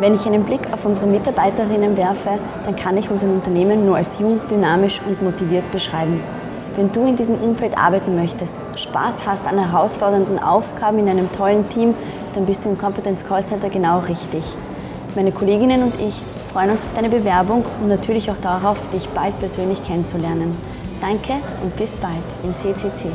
Wenn ich einen Blick auf unsere Mitarbeiterinnen werfe, dann kann ich unser Unternehmen nur als jung, dynamisch und motiviert beschreiben. Wenn du in diesem Umfeld arbeiten möchtest, Spaß hast an herausfordernden Aufgaben in einem tollen Team, dann bist du im Competence Call Center genau richtig. Meine Kolleginnen und ich freuen uns auf deine Bewerbung und natürlich auch darauf, dich bald persönlich kennenzulernen. Danke und bis bald im CCC.